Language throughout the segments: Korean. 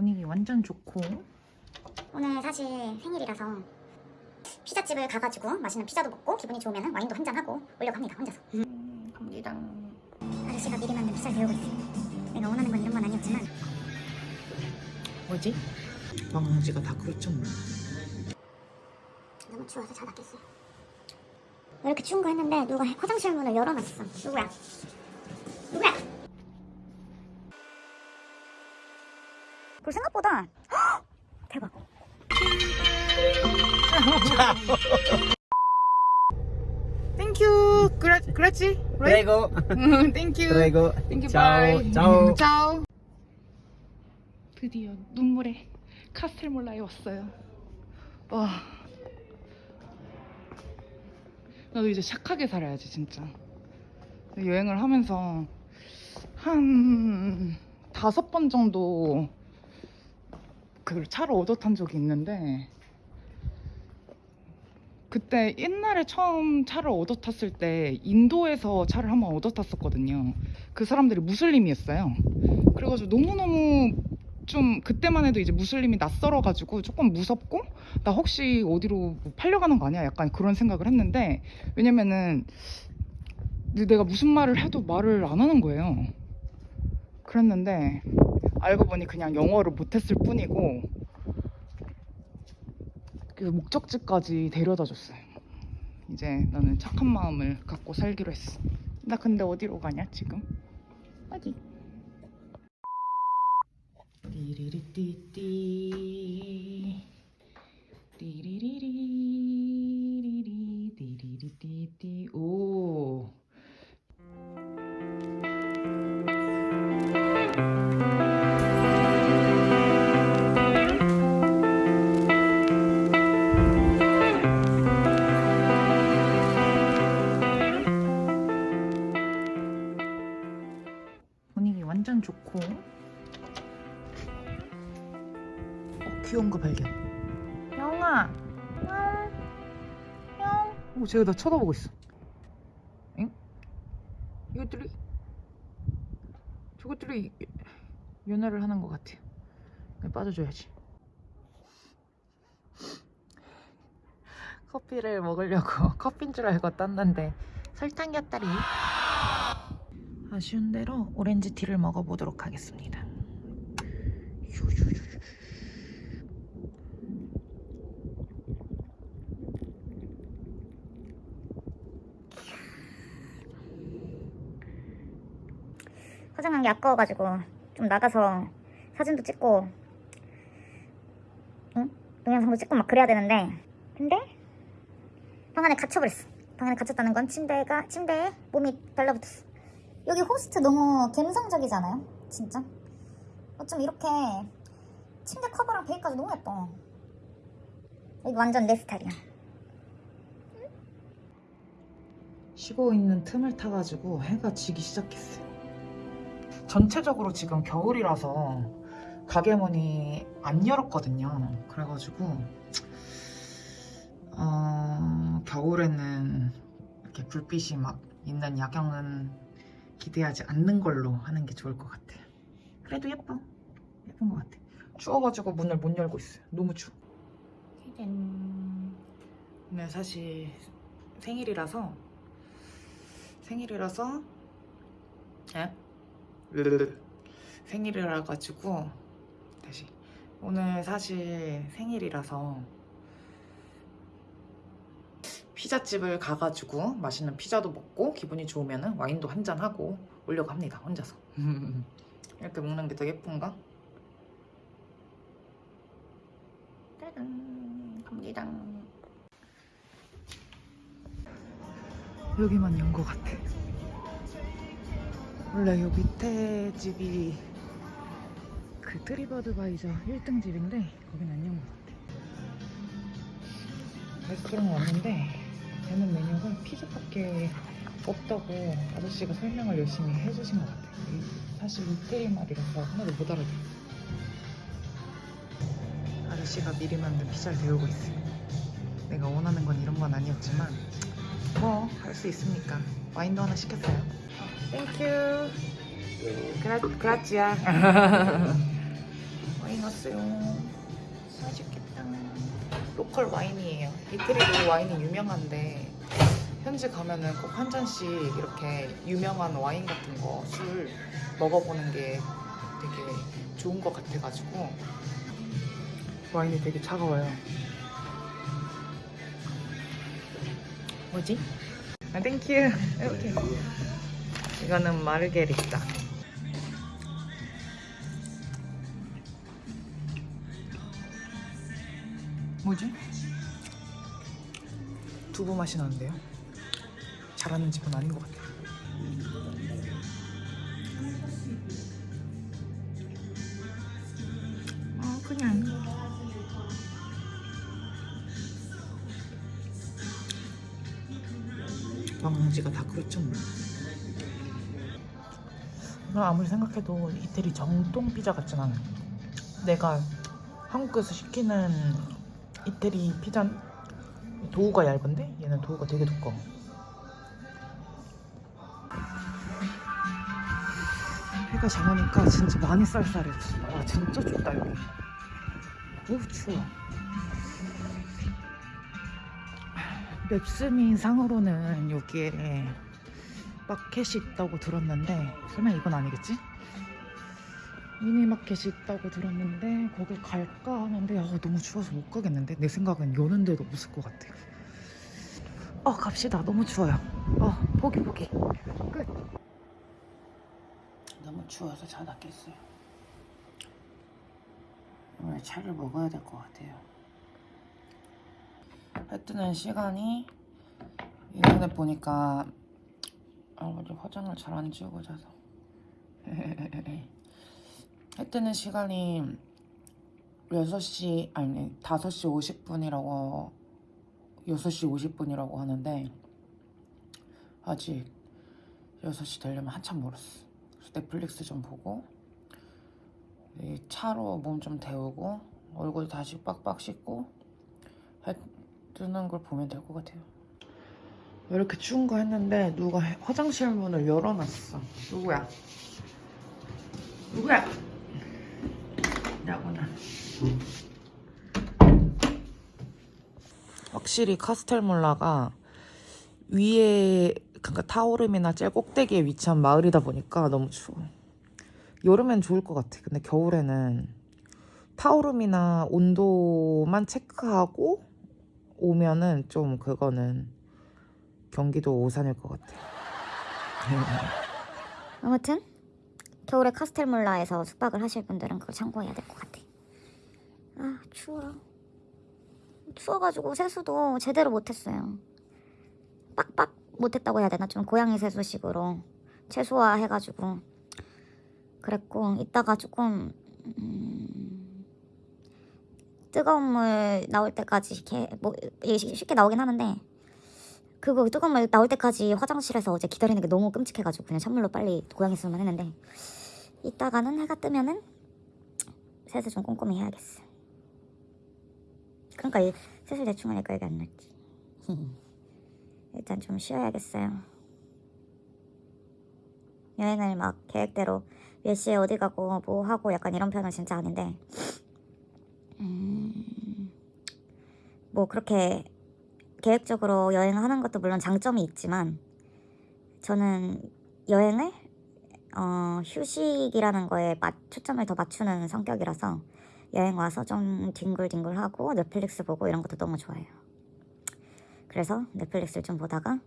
분위기 완전 좋고. 오늘 사실 생일이라서 피자집을 가가지고 맛있는 피자도 먹고 기분이 좋으면 와인도 한잔하고 오려고 합니다 혼자서. 음, 갑니다. 아저씨가 미리 만든 피자를 배우고 있어요. 내가 원하는 건 이런 건 아니었지만. 뭐지? 방지가 다 그렇죠 뭐 너무 추워서 자답겠어요. 왜 이렇게 추운 거 했는데 누가 화장실 문을 열어놨어? 누구야? 그 생각보다 헉! 대박. Thank you gra, 그렇지? Prego, thank you prego. Thank you Ciao, bye ciao. Ciao 드디어 눈물의 카스텔몰라에 왔어요. 와. 나도 이제 착하게 살아야지 진짜. 여행을 하면서 한 다섯 번 정도 그 차를 얻어 탄 적이 있는데 그때 옛날에 처음 차를 얻어 탔을 때 인도에서 차를 한번 얻어 탔었거든요. 그 사람들이 무슬림이었어요. 그래가지고 너무너무 좀 그때만 해도 이제 무슬림이 낯설어 가지고 조금 무섭고 나 혹시 어디로 뭐 팔려가는 거 아니야? 약간 그런 생각을 했는데 왜냐면은 내가 무슨 말을 해도 말을 안 하는 거예요. 그랬는데 알고 보니 그냥 영어를 못했을 뿐이고 그 목적지까지 데려다 줬어요. 이제 나는 착한 마음을 갖고 살기로 했어. 나 근데 어디로 가냐 지금? 어디? 띠리리띠띠 띠리리리리리 띠리리띠띠 오 쟤가 나 쳐다보고 있어 엥? 이것들이 저것들이 연애를 하는 것 같아 그냥 빠져줘야지 커피를 먹으려고 커피인 줄 알고 땄는데 설탕이었다리 아쉬운 대로 오렌지 티를 먹어보도록 하겠습니다. 화장한 게 아까워가지고 좀 나가서 사진도 찍고 응? 동영상도 찍고 막 그래야 되는데. 근데 방 안에 갇혀버렸어. 방 안에 갇혔다는 건 침대가 침대에 몸이 달라붙었어. 여기 호스트 너무 감성적이잖아요? 진짜? 어쩜 이렇게 침대 커버랑 베이까지 너무 예뻐. 여기 완전 내 스타일이야. 쉬고 있는 틈을 타가지고 해가 지기 시작했어요. 전체적으로 지금 겨울이라서 가게 문이 안 열었거든요. 그래가지고 어, 겨울에는 이렇게 불빛이 막 있는 야경은 기대하지 않는 걸로 하는 게 좋을 것 같아요. 그래도 예뻐. 예쁜 것 같아. 추워가지고 문을 못 열고 있어요. 너무 추워. 오늘 사실 생일이라서 생일이라서 에? 생일이라 가지고 다시 오늘 사실 생일이라서 피자집을 가가지고 맛있는 피자도 먹고 기분이 좋으면 와인도 한잔 하고 오려고 합니다 혼자서 이렇게 먹는 게 더 예쁜가? 짜잔 갑니다 여기만 연것 같아. 원래 요 밑에 집이 그 트립어드바이저 1등 집인데 거긴 안연것 같아. 레스토랑 왔는데 되는 메뉴가 피자밖에 없다고 아저씨가 설명을 열심히 해주신 것 같아. 이 사실 이태리 말이라서 하나도 못 알아들어. 아저씨가 미리 만든 피자를 데우고 있어요. 내가 원하는 건 이런 건 아니었지만 뭐 할 수 있으니까 와인도 하나 시켰어요. Thank you. Gra grazie. 와인 왔어요. 맛있겠다. local 와인이에요. 이태리도 와인이 유명한데 현지 가면은 꼭 한 잔씩 이렇게 유명한 와인 같은 거 술 먹어보는 게 되게 좋은 것 같아가지고 와인이 되게 차가워요. 뭐지? 아, thank you. 이렇게. 이거는 마르게리타. 뭐지? 두부 맛이 나는데요? 잘하는 집은 아닌 것 같아요. 아 그냥 방지가 다 그렇죠 뭐. 나 아무리 생각해도 이태리 정통 피자 같진 않아. 내가 한국에서 시키는 이태리 피자 도우가 얇은데 얘는 도우가 되게 두꺼워. 해가 작으니까 진짜 많이 쌀쌀해졌어. 와 진짜 춥다 여기. 오 추워. 맵스미 상으로는 여기에 마켓이 있다고 들었는데 설마 이건 아니겠지? 미니마켓이 있다고 들었는데 거길 갈까 하는데 아, 너무 추워서 못 가겠는데? 내 생각은 여는 데도 없을 것 같아. 어 갑시다. 너무 추워요. 어 포기 포기. 끝. 너무 추워서 자다 깼어요. 오늘 차를 먹어야 될 것 같아요. 해 뜨는 시간이 인터넷 보니까 아, 어제 화장을 잘 안 지우고 자서. 해 뜨는 시간이 6시 아니 5시 50분이라고 6시 50분이라고 하는데 아직 6시 되려면 한참 멀었어. 그래서 넷플릭스 좀 보고 이 차로 몸 좀 데우고 얼굴 다시 빡빡 씻고 해 뜨는 걸 보면 될 것 같아요 왜 이렇게 추운 거 했는데 누가 화장실 문을 열어놨어 누구야? 누구야? 나구나 확실히 카스텔몰라가 위에 그러니까 타오름이나 제일 꼭대기에 위치한 마을이다 보니까 너무 추워 여름엔 좋을 것 같아 근데 겨울에는 타오름이나 온도만 체크하고 오면은 좀 그거는 경기도 오산일 것 같아 아무튼 겨울에 카스텔몰라에서 숙박을 하실 분들은 그걸 참고해야 될 것 같아. 아 추워. 추워가지고 세수도 제대로 못했어요. 빡빡 못했다고 해야 되나 좀 고양이 세수식으로 최소화 해가지고 그랬고 이따가 조금 음, 뜨거운 물 나올 때까지 이렇게 뭐 쉽게 나오긴 하는데 그거 뜨거운 물 나올 때까지 화장실에서 어제 기다리는 게 너무 끔찍해가지고 그냥 찬물로 빨리 수만 했는데 이따가는 해가 뜨면은 세수 좀 꼼꼼히 해야겠어. 그러니까 이 세수 대충 하니까 여기 안 났지. 일단 좀 쉬어야겠어요. 여행을 막 계획대로 몇 시에 어디 가고 뭐 하고 약간 이런 편은 진짜 아닌데 음, 뭐 그렇게 계획적으로 여행을 하는 것도 물론 장점이 있지만 저는 여행을 어, 휴식이라는 거에 맞, 초점을 더 맞추는 성격이라서 여행 와서 좀 뒹굴뒹굴하고 넷플릭스 보고 이런 것도 너무 좋아해요. 그래서 넷플릭스를 좀 보다가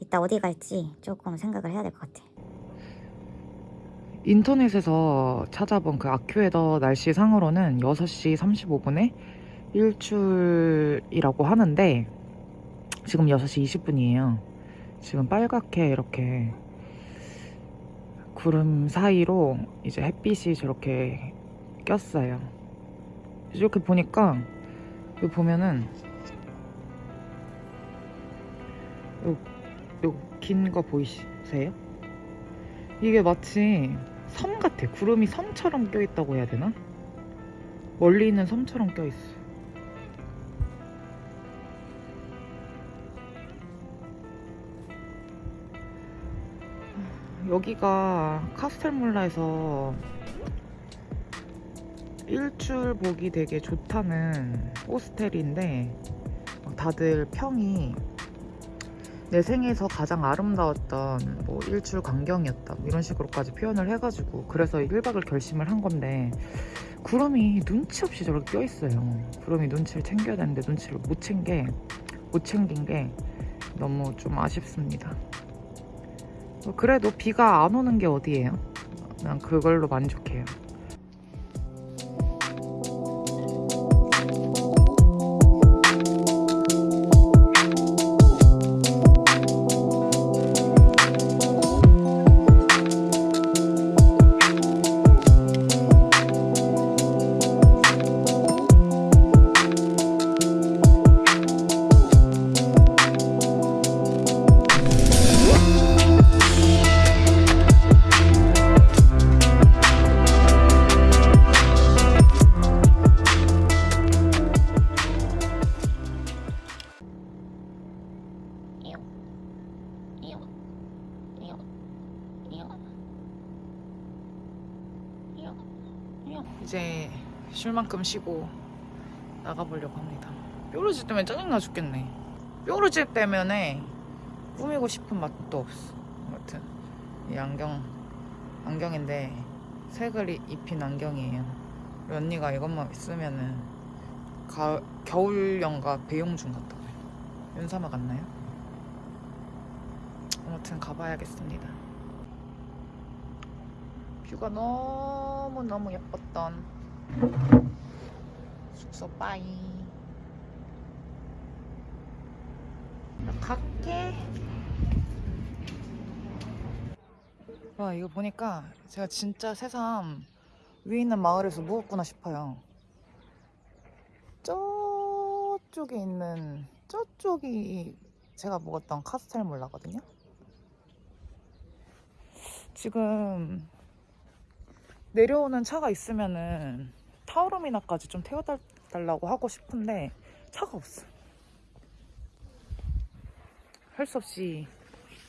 이따 어디 갈지 조금 생각을 해야 될 것 같아. 인터넷에서 찾아본 그 아큐에더 날씨 상으로는 6시 35분에 일출이라고 하는데 지금 6시 20분이에요. 지금 빨갛게 이렇게 구름 사이로 이제 햇빛이 저렇게 꼈어요. 이렇게 보니까 여기 보면은 요긴 거 보이세요? 이게 마치 섬 같아. 구름이 섬처럼 껴있다고 해야 되나? 멀리 있는 섬처럼 껴있어. 여기가 카스텔몰라에서 일출 보기 되게 좋다는 호스텔인데 막 다들 평이 내 생에서 가장 아름다웠던 뭐 일출 광경이었다 뭐 이런 식으로까지 표현을 해가지고 그래서 1박을 결심을 한 건데 구름이 눈치 없이 저렇게 껴있어요. 구름이 눈치를 챙겨야 되는데 눈치를 못 챙겨 못 챙긴 게 너무 좀 아쉽습니다. 뭐 그래도 비가 안 오는 게 어디예요? 난 그걸로 만족해요 이제 쉴 만큼 쉬고 나가보려고 합니다. 뾰루지 때문에 짜증나 죽겠네. 뾰루지 때문에 꾸미고 싶은 맛도 없어. 아무튼 이 안경 안경인데 색을 이- 입힌 안경이에요. 우리 언니가 이것만 있으면은 가, 겨울연가 배용준 같다고요. 윤사마 같나요? 아무튼 가봐야겠습니다. 뷰가 너무 너무 예뻤던 숙소 빠이. 나 갈게. 와 이거 보니까 제가 진짜 새삼 위에 있는 마을에서 묵었구나 싶어요. 저쪽에 있는 저쪽이 제가 묵었던 카스텔 몰라거든요. 지금 내려오는 차가 있으면은 타오르미나까지 좀 태워달라고 하고 싶은데 차가 없어. 할 수 없이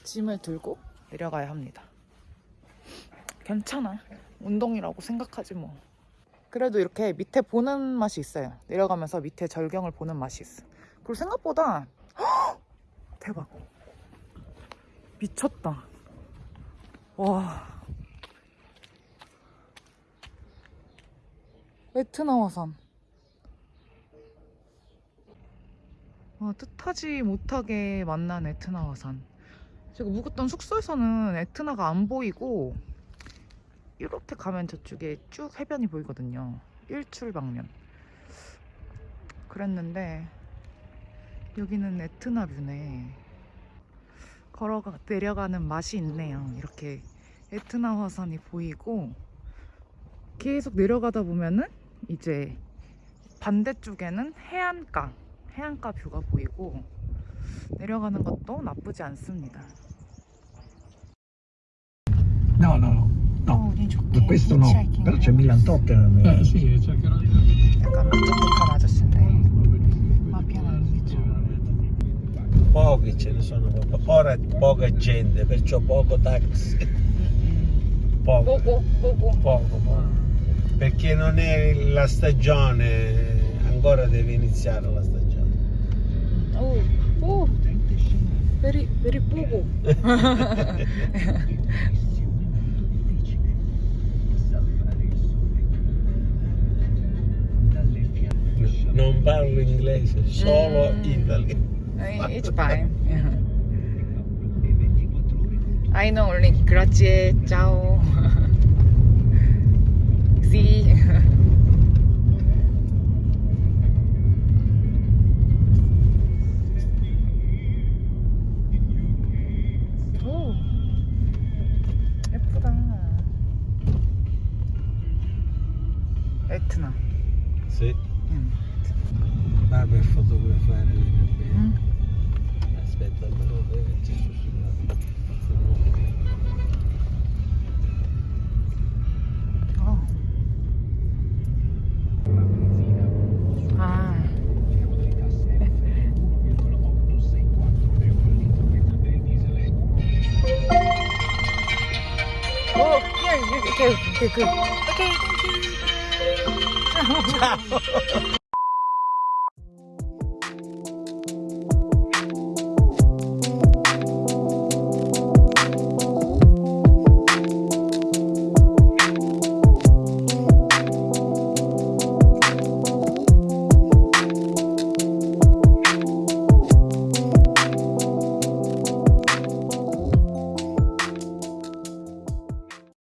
짐을 들고 내려가야 합니다. 괜찮아. 운동이라고 생각하지 뭐. 그래도 이렇게 밑에 보는 맛이 있어요. 내려가면서 밑에 절경을 보는 맛이 있어. 그리고 생각보다 헉! 대박. 미쳤다. 와. 에트나와산. 와, 뜻하지 못하게 만난 에트나와산. 제가 묵었던 숙소에서는 에트나가 안 보이고 이렇게 가면 저쪽에 쭉 해변이 보이거든요. 일출 방면. 그랬는데 여기는 에트나 뷰네. 걸어가 내려가는 맛이 있네요. 이렇게 에트나 화산이 보이고 계속 내려가다 보면은 이제 반대쪽에는 해안가, 해안가 뷰가 보이고 내려가는 것도 나쁘지 않습니다. No, no, no. 어, no. 좋게 Questo no, 히치하이킹을 però c'è 하고 Milan Tottenham. Eh sì, cercherò di ancora poca gente, perciò poco taxi. Poco, poco, poco. Perché non è la stagione, ancora deve iniziare la stagione. Oh, oh, per, per poco. non parlo inglese, solo mm. italiano. Eh, it's fine. I know only grazie, ciao. See. 오, 예쁘다. 에트나. Sì, 응. va per fotografare bene. 응. Aspetta, però vederci su Oh, okay, good. Okay, thank you. Ciao.